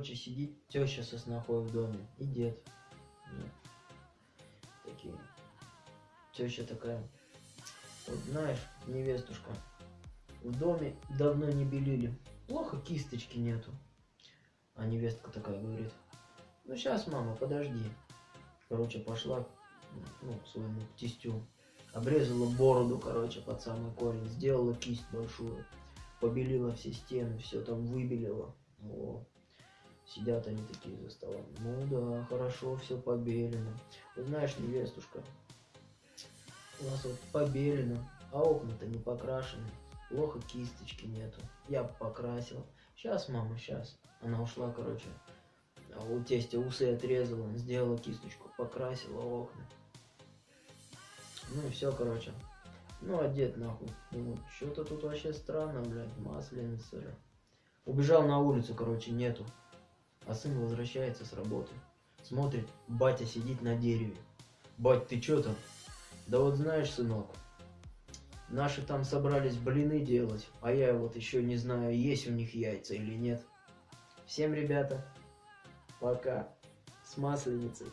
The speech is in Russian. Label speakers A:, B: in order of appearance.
A: короче, сидит теща со снохой в доме и дед. Ну, такие. Теща такая. Вот знаешь, невестушка, в доме давно не белили. Плохо кисточки нету. А невестка такая говорит, ну сейчас, мама, подожди. Короче, пошла ну, к своему тестю. Обрезала бороду, короче, под самый корень. Сделала кисть большую. Побелила все стены, все там выбелила. О, сидят они такие за столом. Ну да, хорошо, все побелено. Вот знаешь, невестушка, у нас вот побелено, а окна-то не покрашены. Плохо кисточки нету. Я покрасил. Сейчас, мама, сейчас. Она ушла, короче. А у тестя усы отрезала, сделала кисточку, покрасила окна. Ну и все, короче. Ну, одет нахуй. Думаю, что-то тут вообще странно, блядь, масленица же. Убежал на улицу, короче, нету. А сын возвращается с работы. Смотрит, батя сидит на дереве. Бать, ты чё там? Да вот знаешь, сынок, наши там собрались блины делать, а я вот еще не знаю, есть у них яйца или нет. Всем, ребята, пока с масленицей.